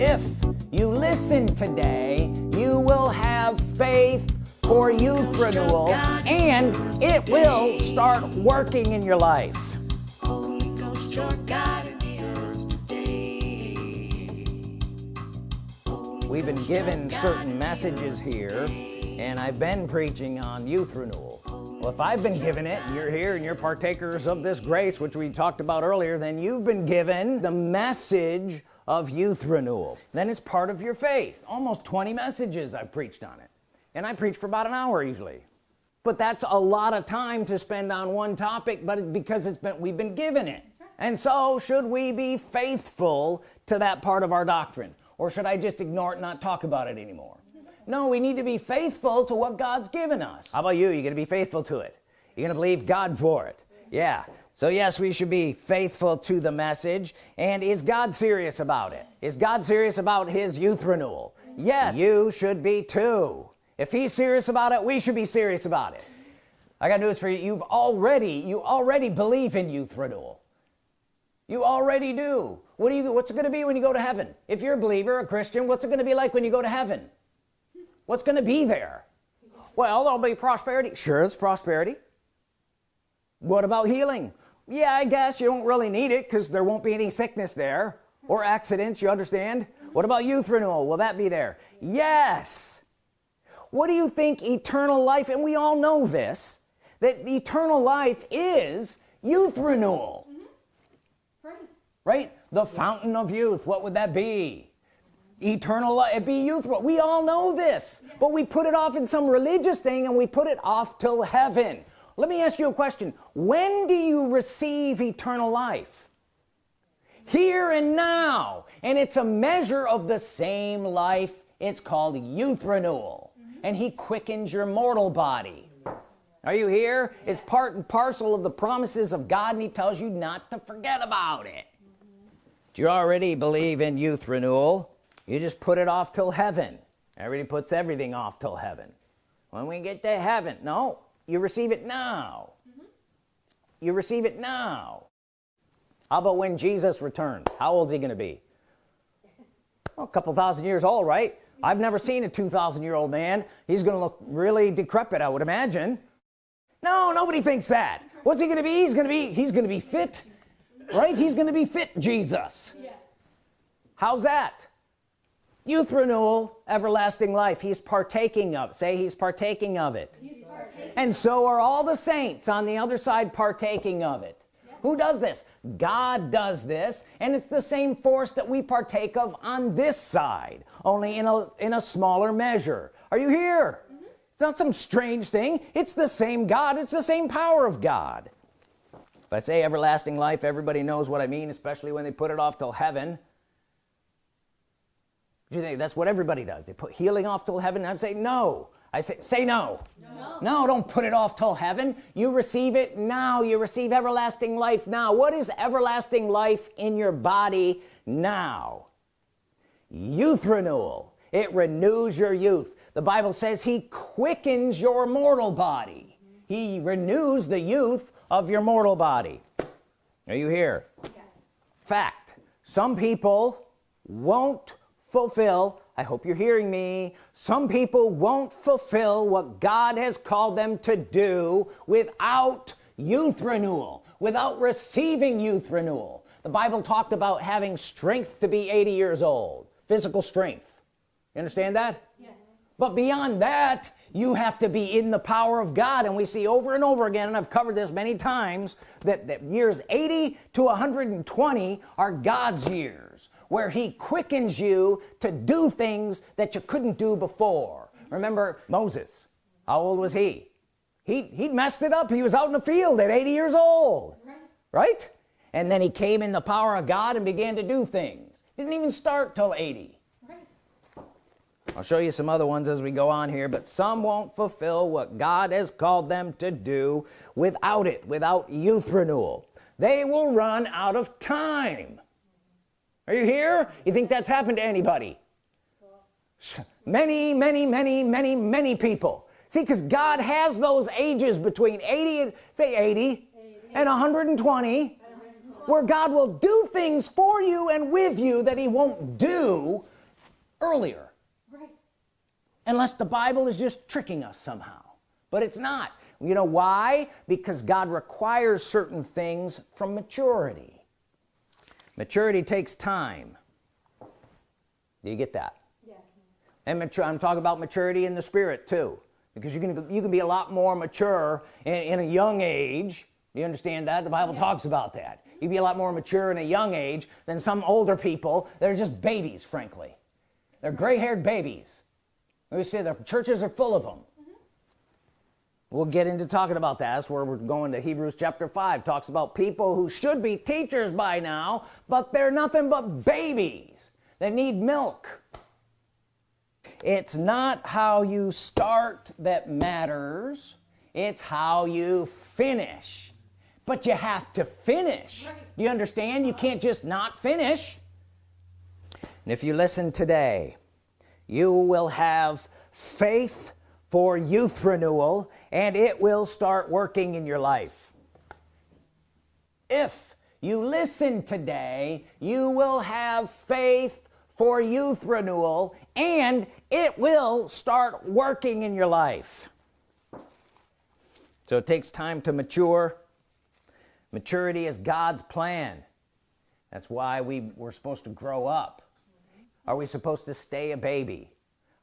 if you listen today you will have faith for youth renewal and it will start working in your life. We've been given certain messages here and I've been preaching on youth renewal well if I've been given it and you're here and you're partakers of this grace which we talked about earlier then you've been given the message of youth renewal. Then it's part of your faith. Almost 20 messages I've preached on it. And I preach for about an hour usually. But that's a lot of time to spend on one topic but because it's been we've been given it. And so should we be faithful to that part of our doctrine? Or should I just ignore it and not talk about it anymore? No we need to be faithful to what God's given us. How about you? You're gonna be faithful to it? You're gonna believe God for it? Yeah so yes we should be faithful to the message. And is God serious about it? Is God serious about his youth renewal? Yes. You should be too. If he's serious about it we should be serious about it. I got news for you. You've already you already believe in youth renewal. You already do. What do you what's it gonna be when you go to heaven? If you're a believer a Christian what's it gonna be like when you go to heaven? What's gonna be there? Well there'll be prosperity. Sure it's prosperity. What about healing yeah I guess you don't really need it because there won't be any sickness there or accidents you understand? What about youth renewal? Will that be there? Yes. What do you think eternal life and we all know this that eternal life is youth renewal. Mm -hmm. right? Right the fountain of youth what would that be? Eternal life it be youth we all know this but we put it off in some religious thing and we put it off till heaven let me ask you a question. When do you receive eternal life? Here and now. And it's a measure of the same life. It's called youth renewal mm -hmm. and he quickens your mortal body. Are you here? Yes. it's part and parcel of the promises of God and he tells you not to forget about it. Mm -hmm. do you already believe in youth renewal you just put it off till heaven. Everybody puts everything off till heaven. When we get to heaven no you receive it now. Mm -hmm. you receive it now. How about when Jesus returns? How old is he gonna be? Well, a couple thousand years old right? I've never seen a 2,000 year old man. He's gonna look really decrepit I would imagine. No nobody thinks that. What's he gonna be? He's gonna be he's gonna be fit right? He's gonna be fit Jesus. Yeah. how's that? Youth renewal everlasting life. He's partaking of say he's partaking of it. Partaking. And so are all the saints on the other side partaking of it. Who does this? God does this and it's the same force that we partake of on this side only in a in a smaller measure. Are you here? Mm -hmm. it's not some strange thing. It's the same God. It's the same power of God. If I say everlasting life everybody knows what I mean especially when they put it off till heaven. Do you think that's what everybody does? They put healing off till heaven? I'm saying no I say say no. no. No don't put it off till heaven. You receive it now. You receive everlasting life now. What is everlasting life in your body now? Youth renewal. It renews your youth. The Bible says he quickens your mortal body. He renews the youth of your mortal body. Are you here? Yes. Fact. Some people won't fulfill I hope you're hearing me some people won't fulfill what God has called them to do without youth renewal without receiving youth renewal. The Bible talked about having strength to be 80 years old physical strength. You understand that? Yes. But beyond that you have to be in the power of God. And we see over and over again and I've covered this many times that, that years 80 to 120 are God's years where he quickens you to do things that you couldn't do before. Remember Moses? How old was he? He he messed it up. He was out in the field at 80 years old. Right, right? and then he came in the power of God and began to do things. Didn't even start till 80. I'll show you some other ones as we go on here but some won't fulfill what God has called them to do without it without youth renewal. They will run out of time are you here? You think that's happened to anybody? Many many many many many people. See because God has those ages between 80 say 80, 80. and 120 where God will do things for you and with you that he won't do earlier. Right. unless the Bible is just tricking us somehow. But it's not. You know why? Because God requires certain things from maturity maturity takes time. Do you get that? Yes. and mature I'm talking about maturity in the spirit too because you can you can be a lot more mature in, in a young age. Do you understand that? The Bible talks about that. You'd be a lot more mature in a young age than some older people they're just babies frankly. They're gray-haired babies. We say the churches are full of them we'll get into talking about that. That's where we're going to Hebrews chapter 5 talks about people who should be teachers by now but they're nothing but babies they need milk. It's not how you start that matters. It's how you finish. But you have to finish. Right. you understand? You can't just not finish. And if you listen today you will have faith for youth renewal and it will start working in your life. If you listen today you will have faith for youth renewal and it will start working in your life. So it takes time to mature. Maturity is God's plan. That's why we we're supposed to grow up. Are we supposed to stay a baby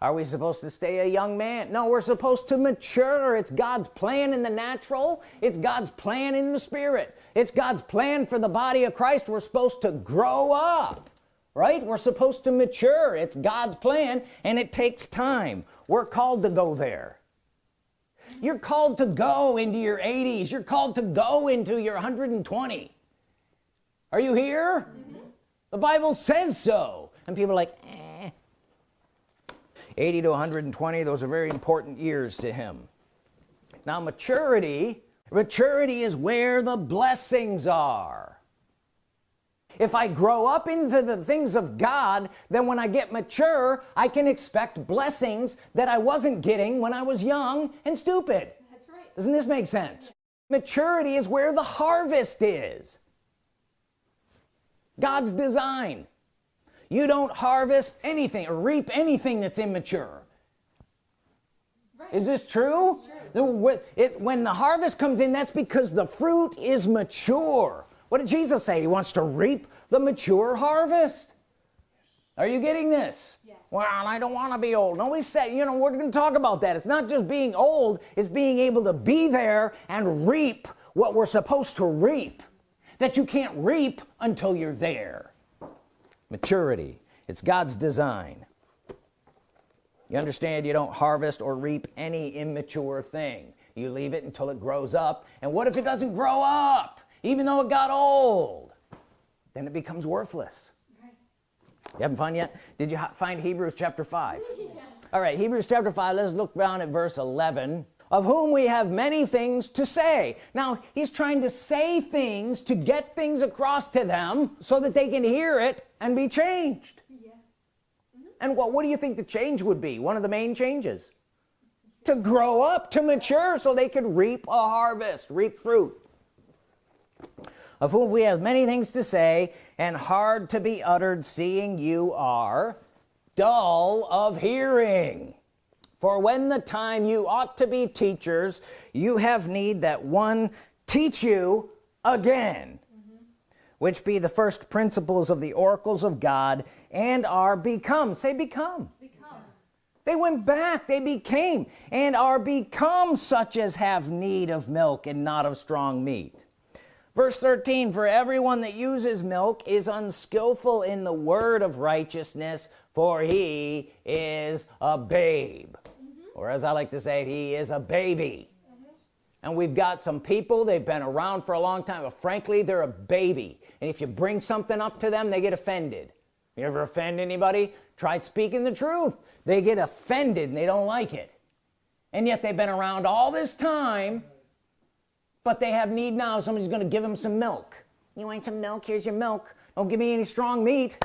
are we supposed to stay a young man? No we're supposed to mature. It's God's plan in the natural. It's God's plan in the spirit. It's God's plan for the body of Christ. We're supposed to grow up right? We're supposed to mature. It's God's plan and it takes time. We're called to go there. You're called to go into your 80s you're called to go into your 120 are you here? Mm-hmm. The Bible says so. And people are like. 80 to 120 those are very important years to him. Now maturity maturity is where the blessings are. If I grow up into the things of God then when I get mature I can expect blessings that I wasn't getting when I was young and stupid. That's right. doesn't this make sense? Maturity is where the harvest is. God's design you don't harvest anything or reap anything that's immature. Right. is this true, The- it, when the harvest comes in that's because the fruit is mature. What did Jesus say? He wants to reap the mature harvest? Are you getting this? Yes. well I don't want to be old. Nobody said you know we're gonna talk about that. It's not just being old it's being able to be there and reap what we're supposed to reap. That you can't reap until you're there maturity. It's God's design. You understand you don't harvest or reap any immature thing. You leave it until it grows up. And what if it doesn't grow up? Even though it got old then it becomes worthless. Right. you having fun yet? Did you find Hebrews chapter 5 Yes. all right Hebrews chapter 5 let's look down at verse 11 of whom we have many things to say. Now he's trying to say things to get things across to them so that they can hear it and be changed. Yeah. and what what do you think the change would be? One of the main changes? To grow up to mature so they could reap a harvest reap fruit. Of whom we have many things to say and hard to be uttered seeing you are dull of hearing for when the time you ought to be teachers you have need that one teach you again which be the first principles of the oracles of God and are become. Say become. Become. they went back they became and are become such as have need of milk and not of strong meat. Verse 13 for everyone that uses milk is unskillful in the word of righteousness for he is a babe or as I like to say he is a baby. And we've got some people they've been around for a long time but frankly they're a baby. And if you bring something up to them they get offended. You ever offend anybody? Tried speaking the truth. They get offended and they don't like it. And yet they've been around all this time but they have need now. Somebody's gonna give them some milk. You want some milk? Here's your milk. Don't give me any strong meat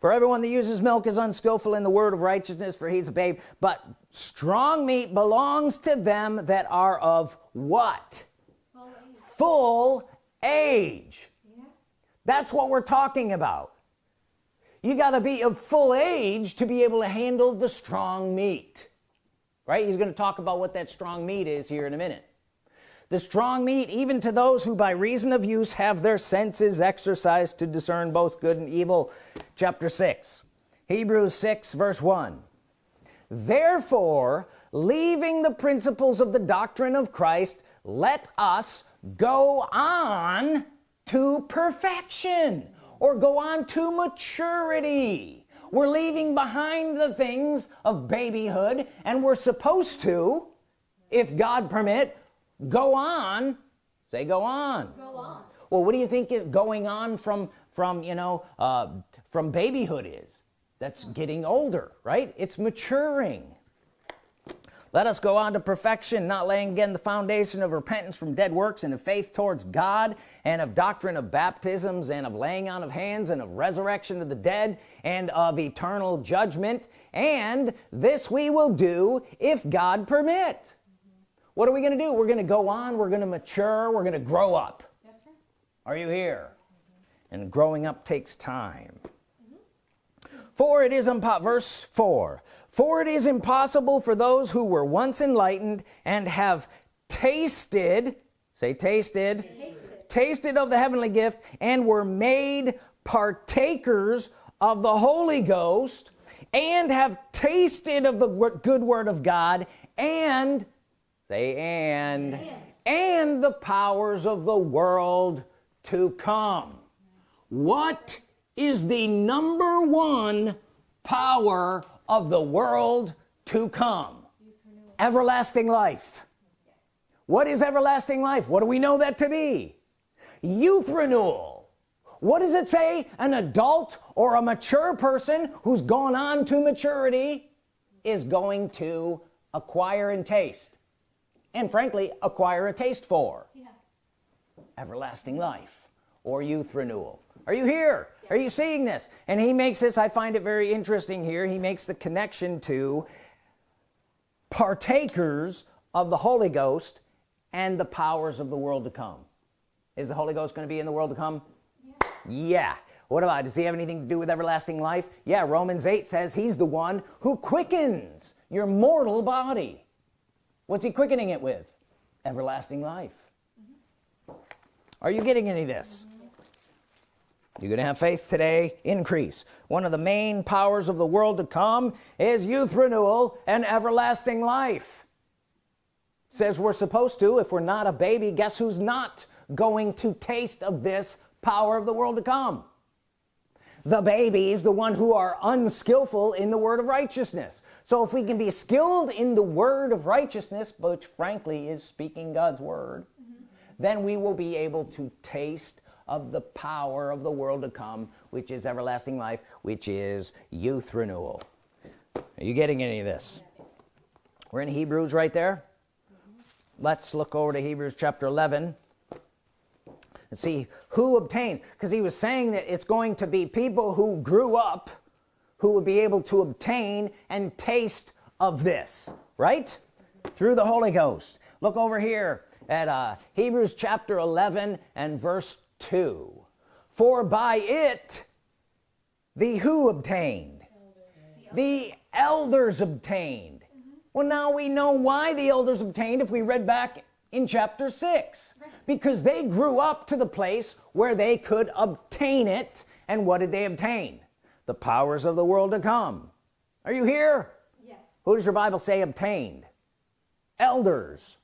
for everyone that uses milk is unskillful in the word of righteousness for he's a babe. But strong meat belongs to them that are of what? Full age. full age Yeah. that's what we're talking about. You got to be of full age to be able to handle the strong meat. Right? He's going to talk about what that strong meat is here in a minute the strong meat even to those who by reason of use have their senses exercised to discern both good and evil. Chapter 6 Hebrews 6 verse 1 therefore leaving the principles of the doctrine of Christ let us go on to perfection or go on to maturity. We're leaving behind the things of babyhood and we're supposed to if God permit go on. Say go on. Go on. well what do you think is going on from from you know uh, from babyhood is? That's getting older right? It's maturing. Let us go on to perfection not laying again the foundation of repentance from dead works and of faith towards God and of doctrine of baptisms and of laying on of hands and of resurrection of the dead and of eternal judgment. And this we will do if God permit what are we gonna do? We're gonna go on we're gonna mature we're gonna grow up. That's right. are you here? And growing up takes time. For it is impo verse 4 for it is impossible for those who were once enlightened and have tasted say tasted tasted. of the heavenly gift and were made partakers of the Holy Ghost and have tasted of the good word of God and say and and the powers of the world to come. What is the number one power of the world to come? Everlasting life. What is everlasting life? What do we know that to be? Youth renewal. What does it say? An adult or a mature person who's gone on to maturity is going to acquire and taste and frankly acquire a taste for. Yeah. everlasting life or youth renewal. Are you here? Are you seeing this? And he makes this I find it very interesting here. He makes the connection to partakers of the Holy Ghost and the powers of the world to come. Is the Holy Ghost going to be in the world to come? Yeah. What about does he have anything to do with everlasting life? Yeah Romans 8 says he's the one who quickens your mortal body what's he quickening it with? Everlasting life. Are you getting any of this? You're gonna have faith today? Increase. One of the main powers of the world to come is youth renewal and everlasting life. Says we're supposed to if we're not a baby guess who's not going to taste of this power of the world to come the babies the one who are unskillful in the word of righteousness. So if we can be skilled in the word of righteousness which frankly is speaking God's word then we will be able to taste of the power of the world to come which is everlasting life which is youth renewal. Are you getting any of this? We're in Hebrews right there. Let's look over to Hebrews chapter 11 and see who obtains. Because he was saying that it's going to be people who grew up who would be able to obtain and taste of this right? Through the Holy Ghost. Look over here at uh, Hebrews chapter 11 and verse 2 for by it the who obtained? The elders obtained. Well now we know why the elders obtained if we read back in chapter 6 because they grew up to the place where they could obtain it. And what did they obtain? The powers of the world to come. Are you here? Yes. who does your Bible say obtained? Elders.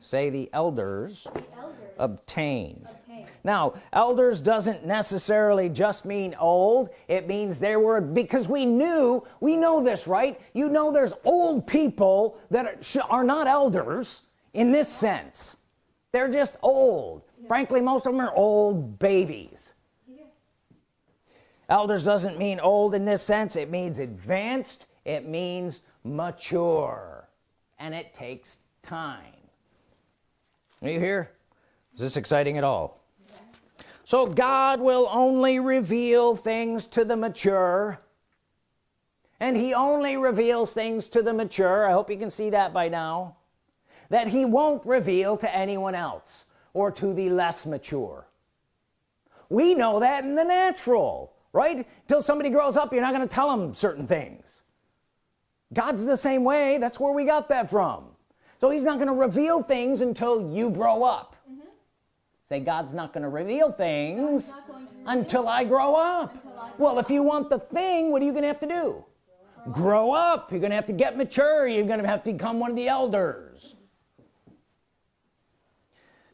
Say the elders Elders. obtained. Obtained. now elders doesn't necessarily just mean old. It means there were because we knew we know this right? You know there's old people that are, are not elders in this sense they're just old. Frankly most of them are old babies. Yeah. elders doesn't mean old in this sense. It means advanced. It means mature. And it takes time. Are you here? Is this exciting at all? Yes. so God will only reveal things to the mature. And he only reveals things to the mature. I hope you can see that by now that he won't reveal to anyone else or to the less mature. We know that in the natural right? Until somebody grows up you're not going to tell them certain things. God's the same way that's where we got that from. So he's not going to reveal things until you grow up. Mm -hmm. say God's not going to reveal things until I grow up well if you want the thing what are you gonna have to do? Grow up. You're gonna have to get mature. You're gonna have to become one of the elders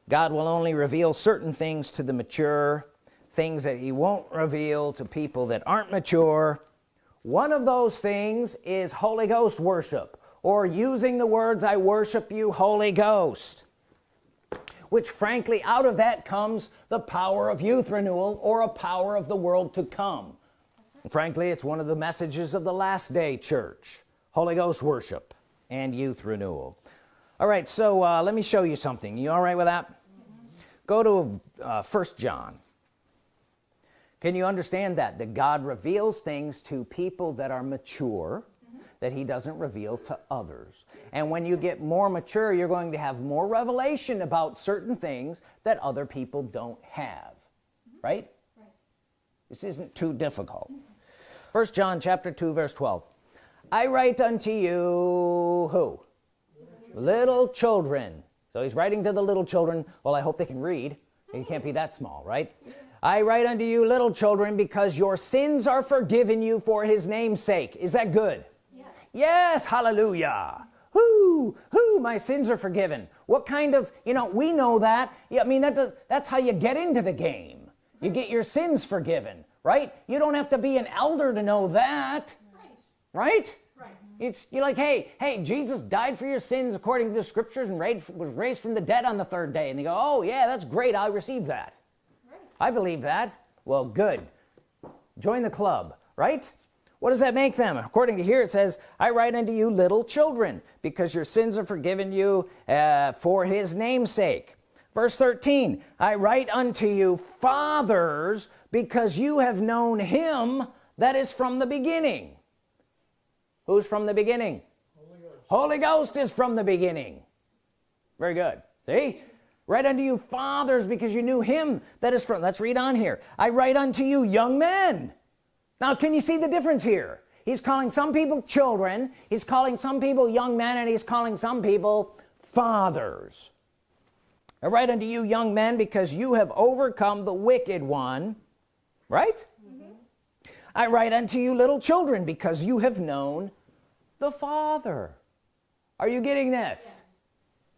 God will only reveal certain things to the mature things that he won't reveal to people that aren't mature. One of those things is Holy Ghost worship or using the words I worship you Holy Ghost which frankly out of that comes the power of youth renewal or a power of the world to come. Frankly it's one of the messages of the last day church Holy Ghost worship and youth renewal. All right so uh, let me show you something. You all right with that. Go to uh, first John. Can you understand that? That God reveals things to people that are mature that he doesn't reveal to others. And when you get more mature you're going to have more revelation about certain things that other people don't have. Right, right. this isn't too difficult. First John chapter 2 verse 12 I write unto you who? Little children so he's writing to the little children. Well I hope they can read. It can't be that small right? I write unto you little children because your sins are forgiven you for his name's sake. Is that good? Yes. Hallelujah. Who who my sins are forgiven. What kind of you know we know that. Yeah, I mean that does, that's how you get into the game. You get your sins forgiven right? You don't have to be an elder to know that right. right, it's you're like hey hey Jesus died for your sins according to the scriptures and raised, was raised from the dead on the third day. And they go oh yeah that's great. I receive that. Right. I believe that. Well good. Join the club right? What does that make them? According to here it says I write unto you little children because your sins are forgiven you uh, for his namesake verse 13 I write unto you fathers because you have known him that is from the beginning who's from the beginning? Holy Ghost, Holy Ghost is from the beginning. Very good. See? Write unto you fathers because you knew him that is from let's read on here. I write unto you young men. Now can you see the difference here? He's calling some people children he's calling some people young men and he's calling some people fathers. I write unto you young men because you have overcome the wicked one right. I write unto you little children because you have known the father are you getting this.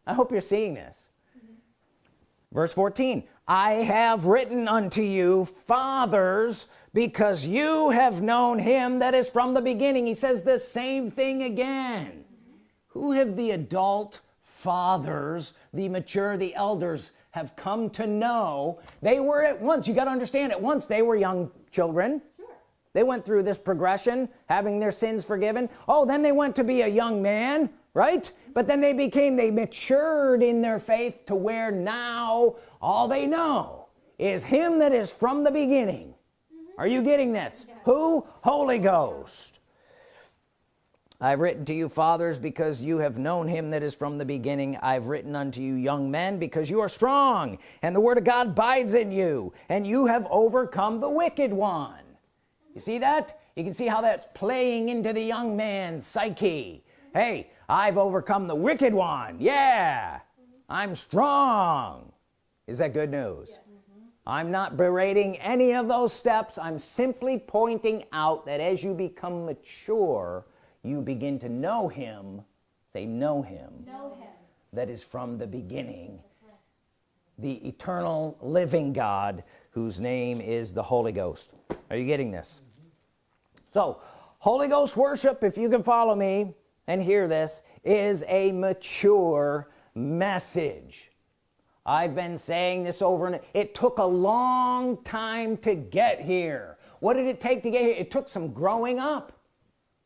I hope you're seeing this mm -hmm. verse 14 I have written unto you fathers because you have known him that is from the beginning he says the same thing again who have the adult fathers the mature the elders have come to know they were at once you got to understand at once they were young children. They went through this progression having their sins forgiven. Oh then they went to be a young man right? But then they became they matured in their faith to where now all they know is him that is from the beginning. Are you getting this? Who? Holy Ghost. I've written to you fathers because you have known him that is from the beginning. I've written unto you young men because you are strong and the Word of God bides in you and you have overcome the wicked one you see that? You can see how that's playing into the young man's psyche. Hey I've overcome the wicked one. Yeah. I'm strong. Is that good news? Yes. Mm-hmm. I'm not berating any of those steps. I'm simply pointing out that as you become mature you begin to know him. Say know him, know him. that is from the beginning. The eternal living God whose name is the Holy Ghost. Are you getting this. So Holy Ghost worship if you can follow me and hear this is a mature message. I've been saying this over and it took a long time to get here. What did it take to get here? It took some growing up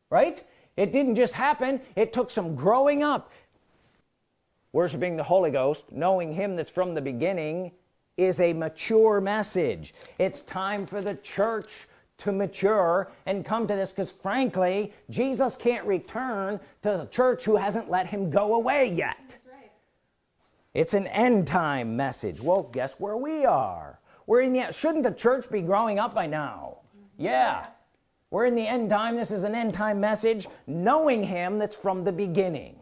right? It didn't just happen. It took some growing up. Worshiping the Holy Ghost knowing him that's from the beginning is a mature message. It's time for the church to mature and come to this because frankly Jesus can't return to the church who hasn't let him go away yet. It's an end time message. Well guess where we are? We're in the shouldn't the church be growing up by now? Mm-hmm. Yeah. Yes. we're in the end time. This is an end time message knowing him that's from the beginning.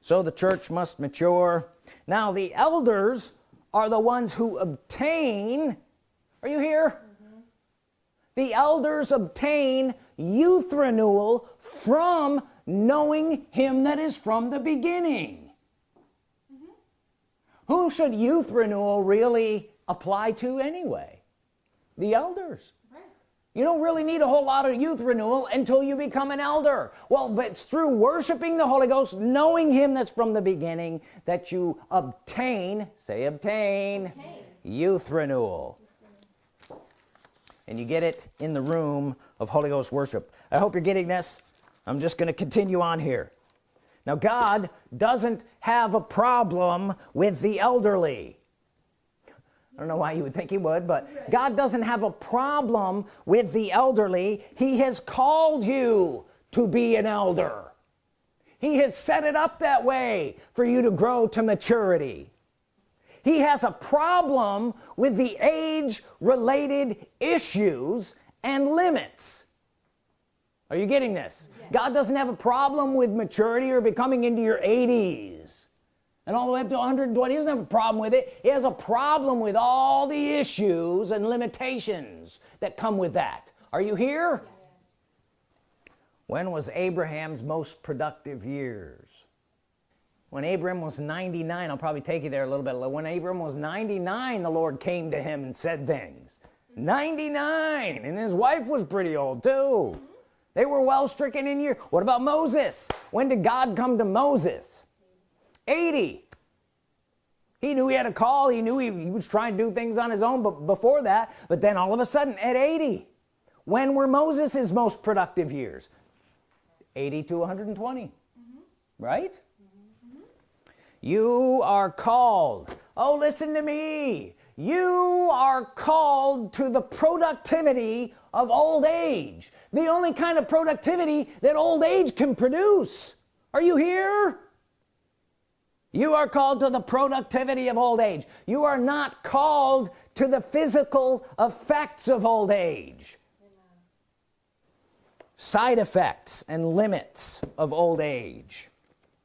So the church must mature. Now the elders are the ones who obtain are you here the elders obtain youth renewal from knowing him that is from the beginning. Mm-hmm. Who should youth renewal really apply to anyway? The elders. Right. you don't really need a whole lot of youth renewal until you become an elder. Well but it's through worshiping the Holy Ghost knowing him that's from the beginning that you obtain say obtain, Obtain. youth renewal and you get it in the room of Holy Ghost worship. I hope you're getting this. I'm just going to continue on here. Now God doesn't have a problem with the elderly. I don't know why you would think he would but God doesn't have a problem with the elderly. He has called you to be an elder. He has set it up that way for you to grow to maturity he has a problem with the age related issues and limits. Are you getting this? God doesn't have a problem with maturity or becoming into your 80s and all the way up to 120 he doesn't have a problem with it. He has a problem with all the issues and limitations that come with that. Are you here? When was Abraham's most productive years when Abram was 99 I'll probably take you there a little bit. When Abram was 99 the Lord came to him and said things. 99 and his wife was pretty old too. They were well stricken in year what about Moses? When did God come to Moses? 80 he knew he had a call. He knew he, he was trying to do things on his own but before that. But then all of a sudden at 80 when were Moses's most productive years? 80 to 120 mm-hmm. right you are called. Oh listen to me. You are called to the productivity of old age. The only kind of productivity that old age can produce. Are you here? You are called to the productivity of old age. You are not called to the physical effects of old age. Side effects and limits of old age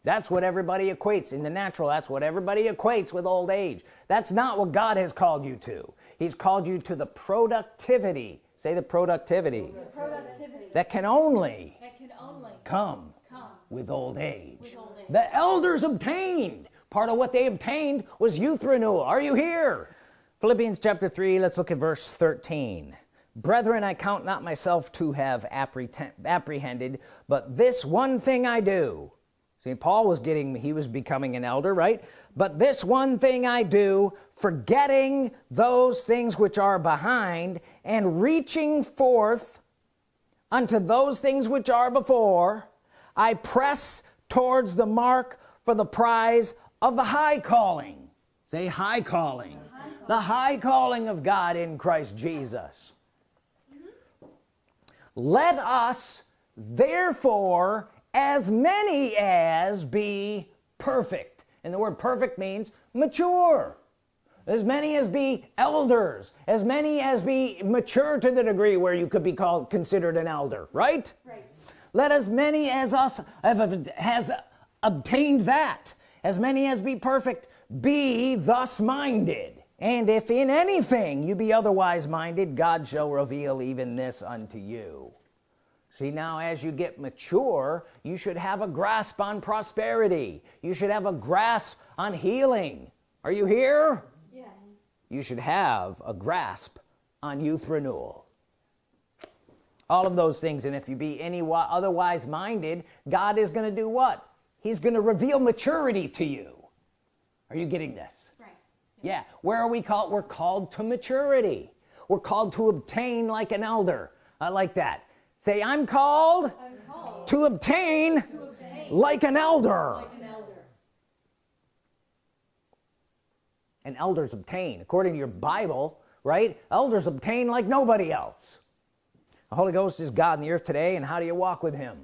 that's what everybody equates in the natural. That's what everybody equates with old age. That's not what God has called you to. He's called you to the productivity. Say the productivity. The Productivity. that can only That can only come come. with old age. With old age. the elders obtained. Part of what they obtained was youth renewal. Are you here? Philippians chapter 3 let's look at verse 13 brethren I count not myself to have apprehended but this one thing I do see Paul was getting he was becoming an elder right? But this one thing I do forgetting those things which are behind and reaching forth unto those things which are before I press towards the mark for the prize of the high calling. Say high calling. The high calling of God in Christ Jesus. Mm-hmm. Let us therefore as many as be perfect. And the word perfect means mature. As many as be elders. As many as be mature to the degree where you could be called considered an elder right? Right. let as many as us have has obtained that. As many as be perfect be thus minded. And if in anything you be otherwise minded God shall reveal even this unto you see now as you get mature you should have a grasp on prosperity. You should have a grasp on healing. Are you here? Yes. you should have a grasp on youth renewal. All of those things and if you be any wi- otherwise minded God is going to do what? He's going to reveal maturity to you. Are you getting this? Right. yeah. Where are we called? We're called to maturity. We're called to obtain like an elder. I like that say I'm called I'm called to obtain to obtain like an elder. like an elder. and elders obtain according to your Bible right? Elders obtain like nobody else. The Holy Ghost is God in the earth today and how do you walk with him?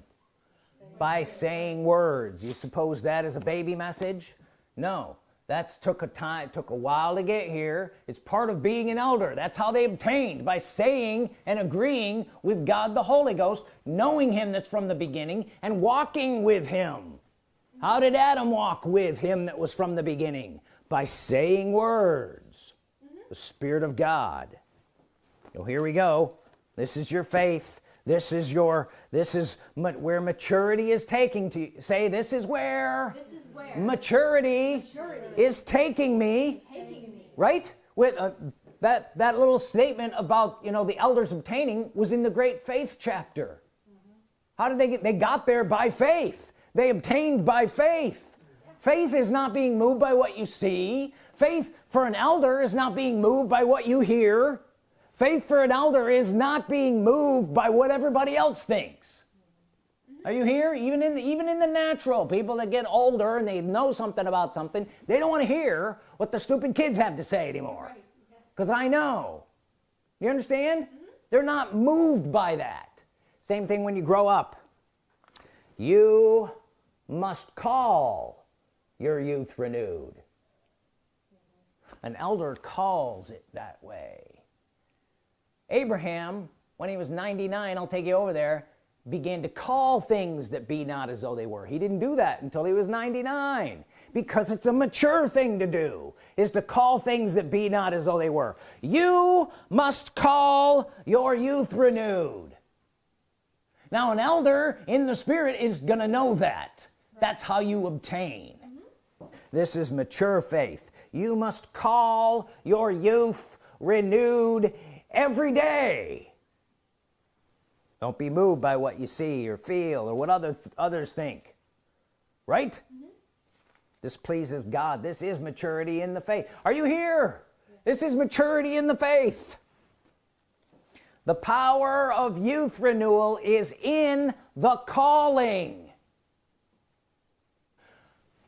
By saying words. You suppose that is a baby message? No that's took a time took a while to get here. It's part of being an elder. That's how they obtained by saying and agreeing with God the Holy Ghost knowing him that's from the beginning and walking with him. How did Adam walk with him that was from the beginning? By saying words. The Spirit of God. So here we go. This is your faith. This is your this is where maturity is taking to say this is where, this is where maturity, maturity, is taking me, taking me. right? With uh, that that little statement about you know the elders obtaining was in the great faith chapter. Mm -hmm. how did they get they got there by faith. They obtained by faith. Faith is not being moved by what you see. Faith for an elder is not being moved by what you hear. Faith for an elder is not being moved by what everybody else thinks are you here? Even in the, even in the natural people that get older and they know something about something they don't want to hear what the stupid kids have to say anymore. Because. I know. You understand? Mm -hmm. they're not moved by that. Same thing when you grow up. You must call your youth renewed. An elder calls it that way. Abraham when he was 99 I'll take you over there began to call things that be not as though they were. He didn't do that until he was 99 because it's a mature thing to do is to call things that be not as though they were. You must call your youth renewed. Now an elder in the spirit is gonna know that. That's how you obtain. Mm -hmm. this is mature faith. You must call your youth renewed every day don't be moved by what you see or feel or what other others think. Right? Mm -hmm. this pleases God. This is maturity in the faith. Are you here? This is maturity in the faith. The power of youth renewal is in the calling.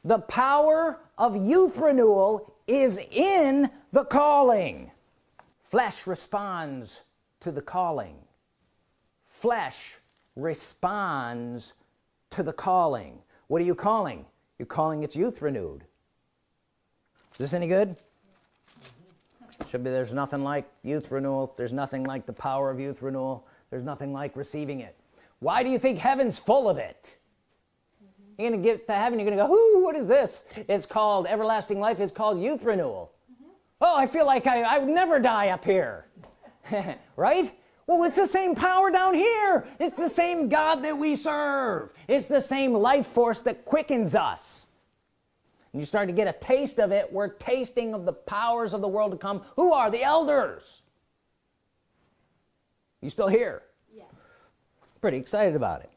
The power of youth renewal is in the calling. Flesh responds to the calling flesh responds to the calling. What are you calling? You're calling its youth renewed. Is this any good? Should be there's nothing like youth renewal. There's nothing like the power of youth renewal. There's nothing like receiving it. Why do you think heaven's full of it? You're gonna get to heaven you're gonna go whoo what is this? It's called everlasting life. It's called youth renewal. Mm-hmm. Oh I feel like I, I would never die up here. Right well it's the same power down here. It's the same God that we serve. It's the same life force that quickens us. And you start to get a taste of it. We're tasting of the powers of the world to come. Who are the elders? You still here? Yes. Pretty excited about it.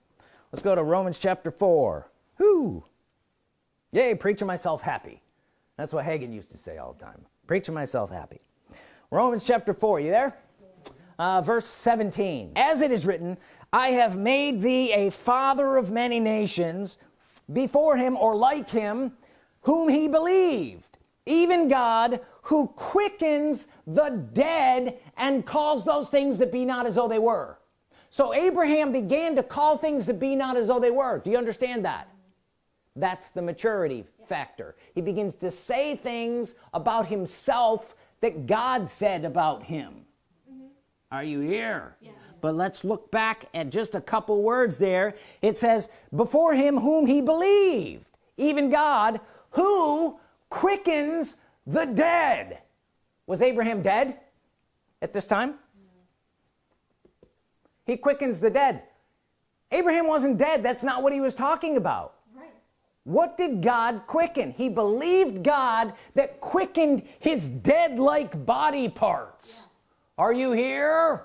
Let's go to Romans chapter 4 whoo yay preaching myself happy. That's what Hagin used to say all the time. Preaching myself happy. Romans chapter 4 you there uh, verse 17 as it is written I have made thee a father of many nations before him or like him whom he believed even God who quickens the dead and calls those things that be not as though they were. So Abraham began to call things that be not as though they were. Do you understand that? That's the maturity yes. factor. He begins to say things about himself that God said about him. Are you here? Yes. but let's look back at just a couple words there. It says before him whom he believed even God who quickens the dead. Was Abraham dead at this time? He quickens the dead. Abraham wasn't dead. That's not what he was talking about. Right. what did God quicken? He believed God that quickened his dead like body parts. Yes. Are you here?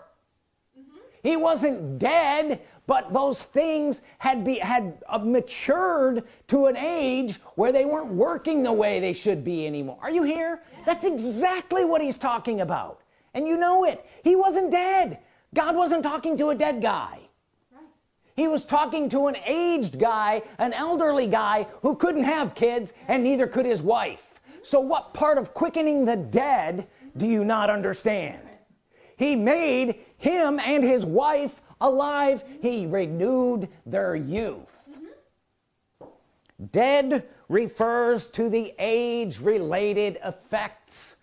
Mm -hmm. he wasn't dead but those things had be had uh, matured to an age where they weren't working the way they should be anymore. Are you here? Yes. that's exactly what he's talking about. And you know it. He wasn't dead. God wasn't talking to a dead guy. He was talking to an aged guy an elderly guy who couldn't have kids and neither could his wife. So what part of quickening the dead do you not understand he made him and his wife alive. He renewed their youth. Dead refers to the age-related effects.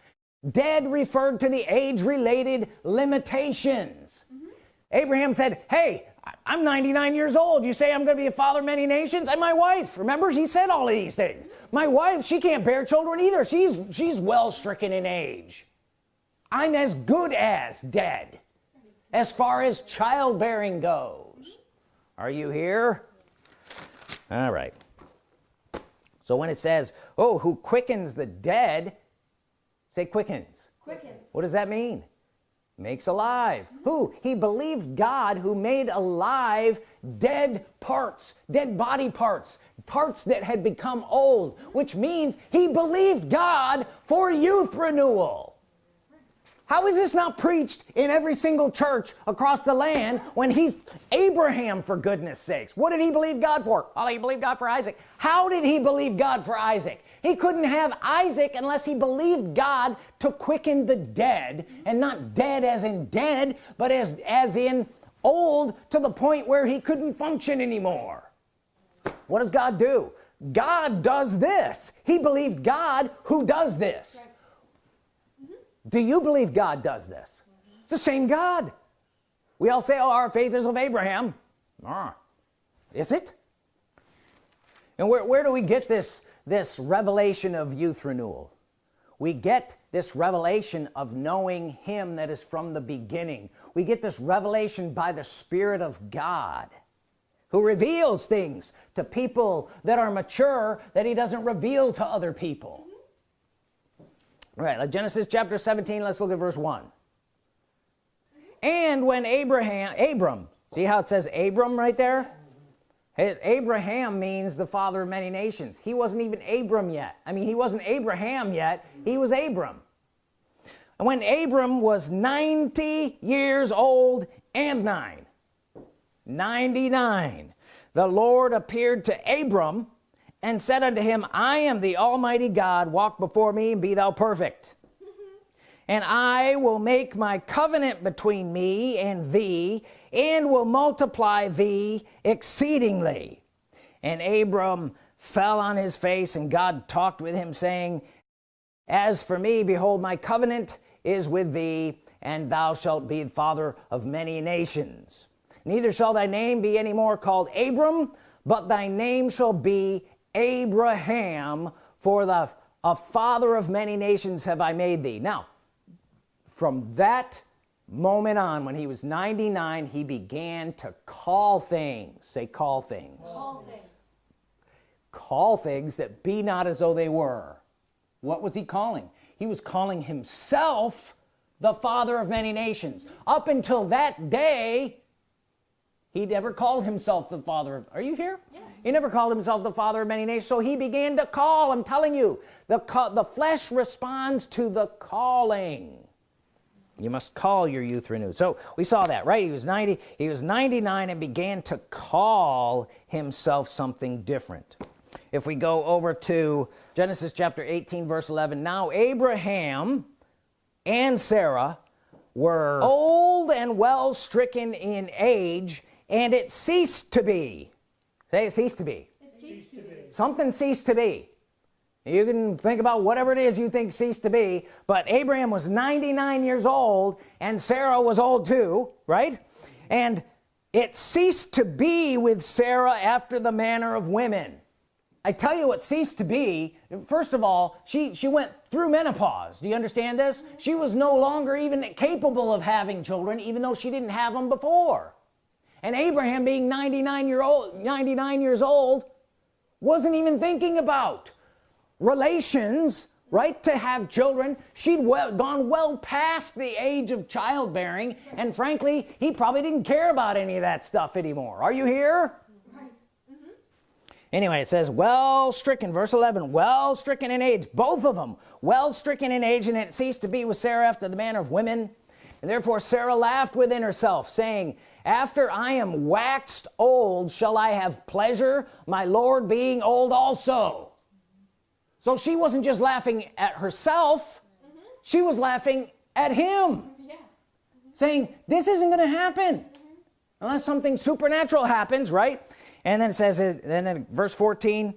Dead referred to the age-related limitations. Mm -hmm. Abraham said hey I'm 99 years old. You say I'm gonna be a father of many nations? And my wife remember he said all of these things. My wife she can't bear children either. She's she's well stricken in age I'm as good as dead as far as childbearing goes. Are you here? All right. So when it says oh who quickens the dead say quickens. Quickens. What does that mean? Makes alive. Mm -hmm. who? He believed God who made alive dead parts dead body parts parts that had become old which means he believed God for youth renewal how is this not preached in every single church across the land when he's Abraham for goodness sakes? What did he believe God for? Oh he believed God for Isaac. How did he believe God for Isaac? He couldn't have Isaac unless he believed God to quicken the dead and not dead as in dead but as as in old to the point where he couldn't function anymore. What does God do? God does this. He believed God who does this do you believe God does this? It's the same God. We all say oh our faith is of Abraham. Ah, is it? And where, where do we get this this revelation of youth renewal? We get this revelation of knowing him that is from the beginning. We get this revelation by the Spirit of God who reveals things to people that are mature that he doesn't reveal to other people right like Genesis chapter 17 let's look at verse 1 and when Abraham Abram see how it says Abram right there? Abraham means the father of many nations. He wasn't even Abram yet. I mean he wasn't Abraham yet. He was Abram. And when Abram was 90 years old and nine 99 the Lord appeared to Abram and said unto him I am the Almighty God walk before me and be thou perfect. Mm-hmm. And I will make my covenant between me and thee and will multiply thee exceedingly. And Abram fell on his face and God talked with him saying as for me behold my covenant is with thee and thou shalt be the father of many nations. Neither shall thy name be any more called Abram but thy name shall be Abraham for the a father of many nations have I made thee. Now from that moment on when he was 99 he began to call things. Say call things. Call things. Call things that be not as though they were. What was he calling? He was calling himself the father of many nations. Up until that day he never called himself the father of are you here? Yes. he never called himself the father of many nations. So he began to call I'm telling you the the flesh responds to the calling. You must call your youth renewed. So we saw that right? He was 90 he was 99 and began to call himself something different. If we go over to Genesis chapter 18 verse 11 now Abraham and Sarah were oh. old and well stricken in age and it ceased to be. Say it ceased to be, it ceased to be. something ceased to be. You can think about whatever it is you think ceased to be but Abraham was 99 years old and Sarah was old too right? And it ceased to be with Sarah after the manner of women. I tell you what ceased to be. First of all she she went through menopause. Do you understand this? She was no longer even capable of having children even though she didn't have them before and Abraham being 99 year old 99 years old wasn't even thinking about relations right to have children she'd well gone well past the age of childbearing and frankly he probably didn't care about any of that stuff anymore are you here right. mm -hmm. anyway it says well stricken verse 11 well stricken in age both of them well stricken in age and it ceased to be with Sarah after the manner of women and therefore Sarah laughed within herself saying after I am waxed old shall I have pleasure my Lord being old also so she wasn't just laughing at herself mm -hmm. she was laughing at him yeah. saying this isn't gonna happen mm -hmm. unless something supernatural happens right and then it says it then in verse 14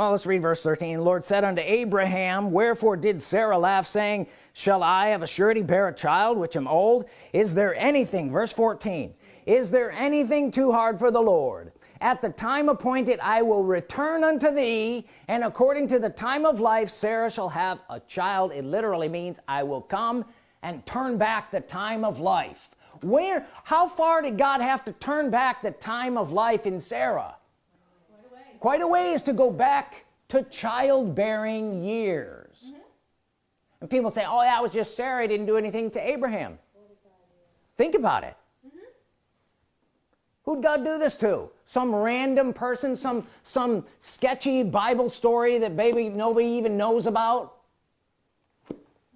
well let's read verse 13 the Lord said unto Abraham wherefore did Sarah laugh saying shall I of a surety bear a child which am old? Is there anything verse 14 is there anything too hard for the Lord? At the time appointed I will return unto thee and according to the time of life Sarah shall have a child. It literally means I will come and turn back the time of life. Where how far did God have to turn back the time of life in Sarah quite a ways to go back to childbearing years. Mm -hmm. and people say oh that was just Sarah. Didn't do anything to Abraham. Think about it. Who'd God do this to? Some random person some some sketchy Bible story that maybe nobody even knows about?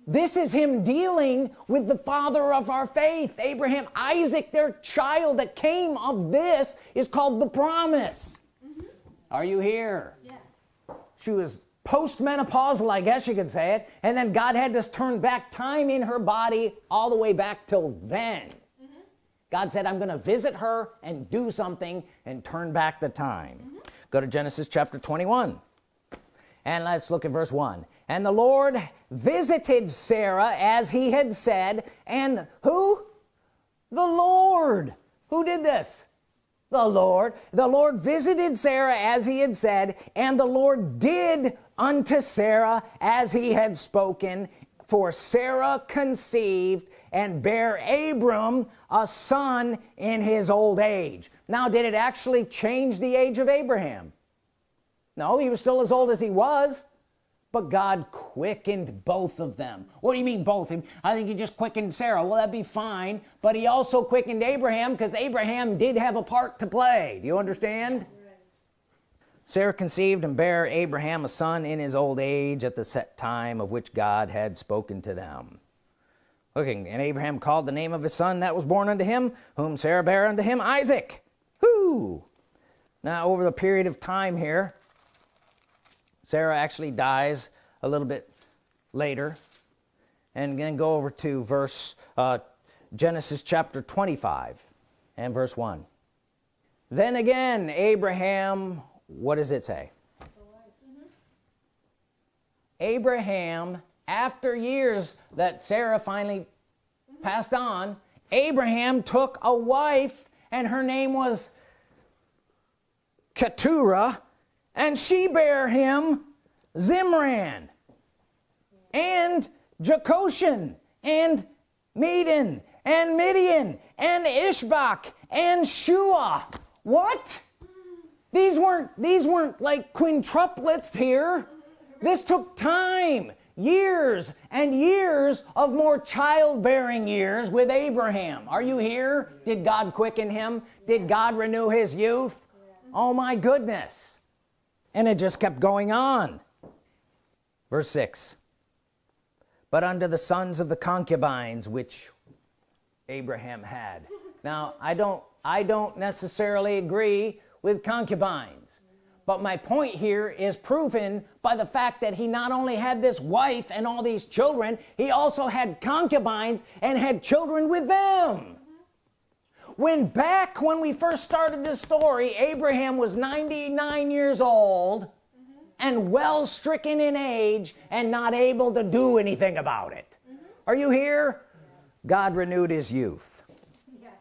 This is him dealing with the father of our faith. Abraham Isaac their child that came of this is called the promise. Are you here? Yes. She was postmenopausal I guess you could say it and then God had to turn back time in her body all the way back till then. Mm -hmm. God said I'm gonna visit her and do something and turn back the time. Mm -hmm. go to Genesis chapter 21 and let's look at verse 1 and the Lord visited Sarah as he had said and who? The Lord who did this the Lord. The Lord visited Sarah as he had said and the Lord did unto Sarah as he had spoken. For Sarah conceived and bare Abram a son in his old age. Now did it actually change the age of Abraham? No he was still as old as he was but God quickened both of them. What do you mean both I think he just quickened Sarah. Well that'd be fine. But he also quickened Abraham because Abraham did have a part to play. Do you understand? Yes. Sarah conceived and bare Abraham a son in his old age at the set time of which God had spoken to them. Looking and Abraham called the name of his son that was born unto him whom Sarah bare unto him Isaac. Who now over the period of time here Sarah actually dies a little bit later. And then go over to verse uh, Genesis chapter 25 and verse 1 then again Abraham what does it say. Abraham after years that Sarah finally passed on Abraham took a wife and her name was Keturah and she bare him Zimran and Jokshan and Medan and Midian and Ishbak and Shuah. What? These weren't these weren't like quintuplets here. This took time years and years of more childbearing years with Abraham. Are you here? Did God quicken him? Did God renew his youth? Oh my goodness and it just kept going on. Verse 6 but unto the sons of the concubines which Abraham had. Now I don't I don't necessarily agree with concubines. But my point here is proven by the fact that he not only had this wife and all these children he also had concubines and had children with them when back when we first started this story Abraham was 99 years old mm -hmm. and well stricken in age and not able to do anything about it mm -hmm. are you here yes. God renewed his youth yes.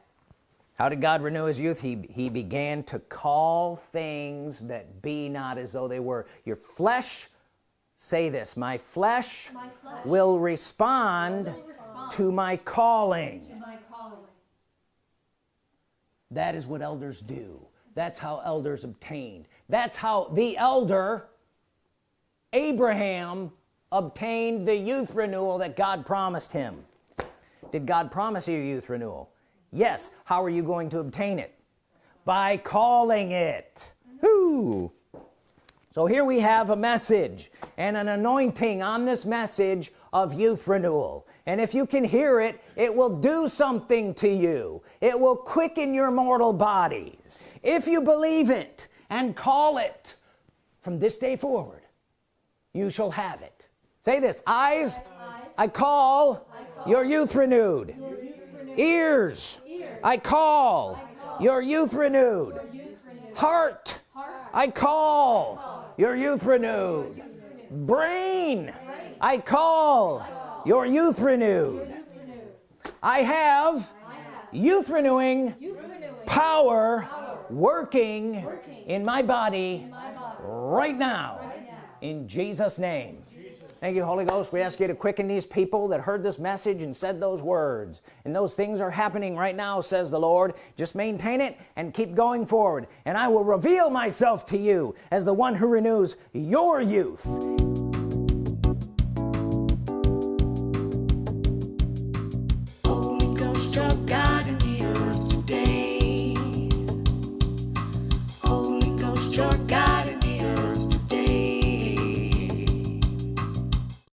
how did God renew his youth he he began to call things that be not as though they were your flesh say this my flesh, my flesh will, respond will respond to my calling that is what elders do. That's how elders obtained. That's how the elder Abraham obtained the youth renewal that God promised him. Did God promise you youth renewal? Yes. How are you going to obtain it? By calling it. Whoo. So here we have a message and an anointing on this message of youth renewal and if you can hear it it will do something to you it will quicken your mortal bodies if you believe it and call it from this day forward you shall have it say this eyes, eyes. I, call I call your youth renewed, your youth renewed. Ears. Ears, I call, I call your youth renewed, your youth renewed. Heart, Heart. I call, I call your youth renewed brain I call your youth renewed I have youth renewing power working in my body right now. In Jesus name thank you Holy Ghost. We ask you to quicken these people that heard this message and said those words. And those things are happening right now says the Lord. Just maintain it and keep going forward. And I will reveal myself to you as the one who renews your youth. Holy Ghost God in the earth today. Holy Ghost God